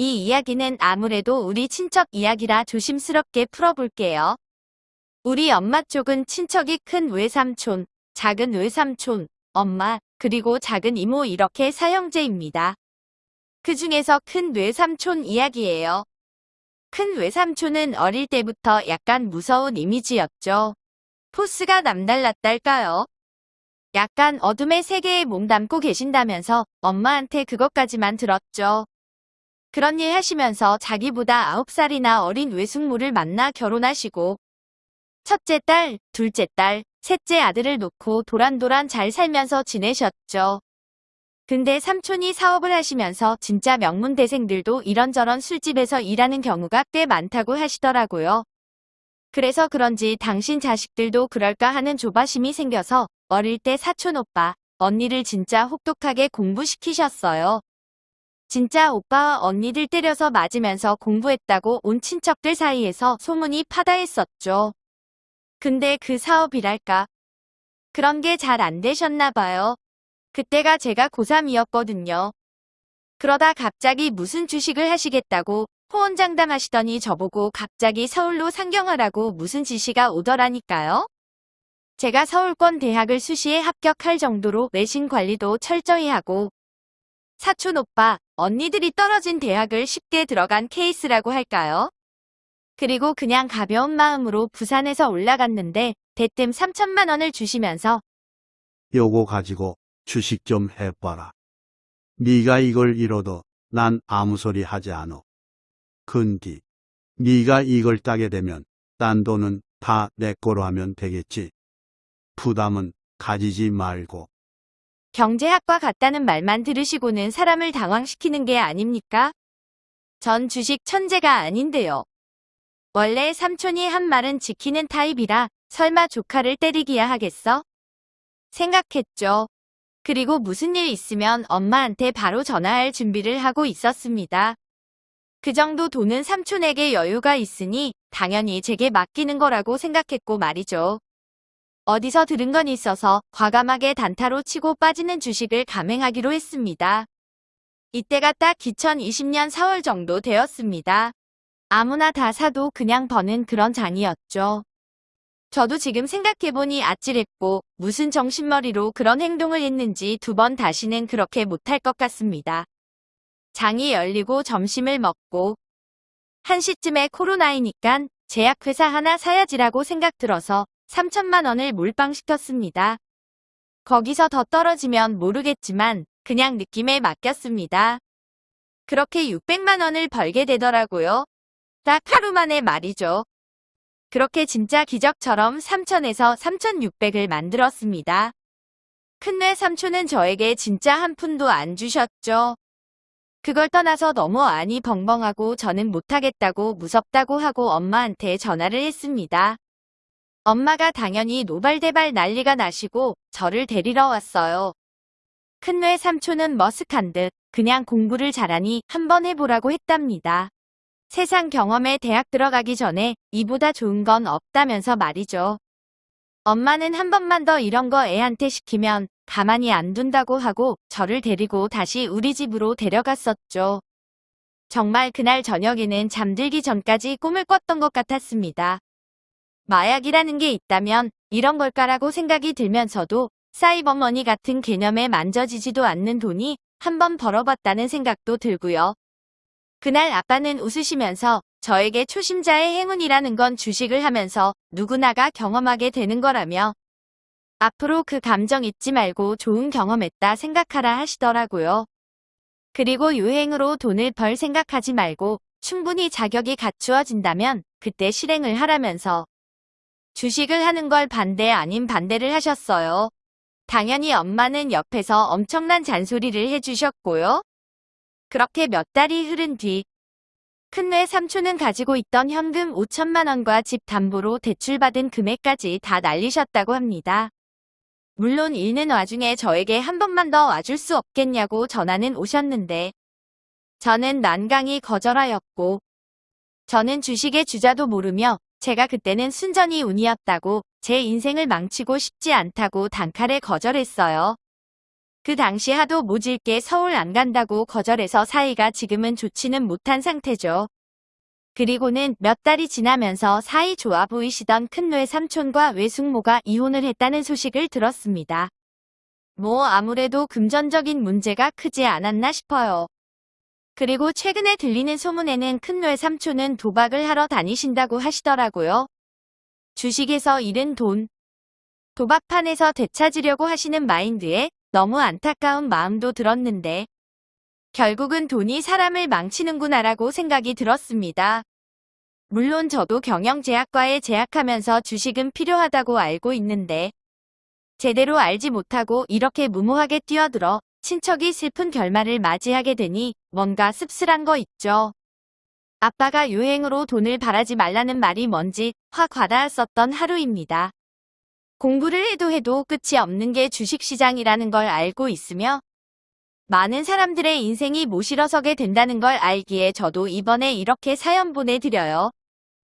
이 이야기는 아무래도 우리 친척 이야기라 조심스럽게 풀어볼게요. 우리 엄마 쪽은 친척이 큰 외삼촌, 작은 외삼촌, 엄마, 그리고 작은 이모 이렇게 사형제입니다. 그 중에서 큰 외삼촌 이야기예요. 큰 외삼촌은 어릴 때부터 약간 무서운 이미지였죠. 포스가 남달랐달까요? 약간 어둠의 세계에 몸담고 계신다면서 엄마한테 그것까지만 들었죠. 그런 일 하시면서 자기보다 9살이나 어린 외숙모를 만나 결혼하시고 첫째 딸, 둘째 딸, 셋째 아들을 놓고 도란도란 잘 살면서 지내셨죠. 근데 삼촌이 사업을 하시면서 진짜 명문대생들도 이런저런 술집에서 일하는 경우가 꽤 많다고 하시더라고요. 그래서 그런지 당신 자식들도 그럴까 하는 조바심이 생겨서 어릴 때 사촌 오빠, 언니를 진짜 혹독하게 공부시키셨어요. 진짜 오빠와 언니들 때려서 맞으면서 공부했다고 온 친척들 사이에서 소문이 파다했었죠. 근데 그 사업이랄까. 그런 게 잘 안 되셨나 봐요. 그때가 제가 고3이었거든요. 그러다 갑자기 무슨 주식을 하시겠다고 호언장담하시더니 저보고 갑자기 서울로 상경하라고 무슨 지시가 오더라니까요. 제가 서울권 대학을 수시에 합격할 정도로 외신 관리도 철저히 하고 사촌 오빠, 언니들이 떨어진 대학을 쉽게 들어간 케이스라고 할까요? 그리고 그냥 가벼운 마음으로 부산에서 올라갔는데 대뜸 3천만 원을 주시면서 요거 가지고 주식 좀 해봐라. 네가 이걸 잃어도 난 아무 소리 하지 않어. 근디, 네가 이걸 따게 되면 딴 돈은 다 내 거로 하면 되겠지. 부담은 가지지 말고. 경제학과 같다는 말만 들으시고는 사람을 당황시키는 게 아닙니까? 전 주식 천재가 아닌데요. 원래 삼촌이 한 말은 지키는 타입이라 설마 조카를 때리기야 하겠어? 생각했죠. 그리고 무슨 일 있으면 엄마한테 바로 전화할 준비를 하고 있었습니다. 그 정도 돈은 삼촌에게 여유가 있으니 당연히 제게 맡기는 거라고 생각했고 말이죠. 어디서 들은 건 있어서 과감하게 단타로 치고 빠지는 주식을 감행하기로 했습니다. 이때가 딱 2020년 4월 정도 되었습니다. 아무나 다 사도 그냥 버는 그런 장이었죠. 저도 지금 생각해보니 아찔했고 무슨 정신머리로 그런 행동을 했는지 두 번 다시는 그렇게 못할 것 같습니다. 장이 열리고 점심을 먹고 한 시쯤에 코로나이니깐 제약회사 하나 사야지라고 생각 들어서 3천만 원을 몰빵시켰습니다. 거기서 더 떨어지면 모르겠지만 그냥 느낌에 맡겼습니다. 그렇게 600만 원을 벌게 되더라고요. 딱 하루 만에 말이죠. 그렇게 진짜 기적처럼 3천에서 3,600을 만들었습니다. 큰뇌 삼촌은 저에게 진짜 한 푼도 안 주셨죠. 그걸 떠나서 너무 안이 벙벙하고 저는 못하겠다고 무섭다고 하고 엄마한테 전화를 했습니다. 엄마가 당연히 노발대발 난리가 나시고 저를 데리러 왔어요. 큰뇌 삼촌은 머쓱한 듯 그냥 공부를 잘하니 한번 해보라고 했답니다. 세상 경험에 대학 들어가기 전에 이보다 좋은 건 없다면서 말이죠. 엄마는 한 번만 더 이런 거 애한테 시키면 가만히 안 둔다고 하고 저를 데리고 다시 우리 집으로 데려갔었죠. 정말 그날 저녁에는 잠들기 전까지 꿈을 꿨던 것 같았습니다. 마약이라는 게 있다면 이런 걸까라고 생각이 들면서도 사이버머니 같은 개념에 만져지지도 않는 돈이 한번 벌어봤다는 생각도 들고요. 그날 아빠는 웃으시면서 저에게 초심자의 행운이라는 건 주식을 하면서 누구나가 경험하게 되는 거라며 앞으로 그 감정 잊지 말고 좋은 경험했다 생각하라 하시더라고요. 그리고 유행으로 돈을 벌 생각하지 말고 충분히 자격이 갖추어진다면 그때 실행을 하라면서 주식을 하는 걸 반대 아닌 반대를 하셨어요. 당연히 엄마는 옆에서 엄청난 잔소리를 해주셨고요. 그렇게 몇 달이 흐른 뒤 큰뇌 삼촌은 가지고 있던 현금 5천만 원과 집 담보로 대출받은 금액까지 다 날리셨다고 합니다. 물론 읽는 와중에 저에게 한 번만 더 와줄 수 없겠냐고 전화는 오셨는데 저는 난강히 거절하였고 저는 주식의 주자도 모르며 제가 그때는 순전히 운이었다고 제 인생을 망치고 싶지 않다고 단칼에 거절했어요. 그 당시 하도 모질게 서울 안 간다고 거절해서 사이가 지금은 좋지는 못한 상태죠. 그리고는 몇 달이 지나면서 사이 좋아 보이시던 큰뇌 삼촌과 외숙모가 이혼을 했다는 소식을 들었습니다. 뭐 아무래도 금전적인 문제가 크지 않았나 싶어요. 그리고 최근에 들리는 소문에는 큰뇌 삼촌은 도박을 하러 다니신다고 하시더라고요. 주식에서 잃은 돈, 도박판에서 되찾으려고 하시는 마인드에 너무 안타까운 마음도 들었는데 결국은 돈이 사람을 망치는구나라고 생각이 들었습니다. 물론 저도 경영제약과에 재학하면서 주식은 필요하다고 알고 있는데 제대로 알지 못하고 이렇게 무모하게 뛰어들어 친척이 슬픈 결말을 맞이하게 되니 뭔가 씁쓸한 거 있죠. 아빠가 유행으로 돈을 바라지 말라는 말이 뭔지 확 와닿았었던 하루입니다. 공부를 해도 해도 끝이 없는 게 주식시장이라는 걸 알고 있으며 많은 사람들의 인생이 모시러 서게 된다는 걸 알기에 저도 이번에 이렇게 사연 보내드려요.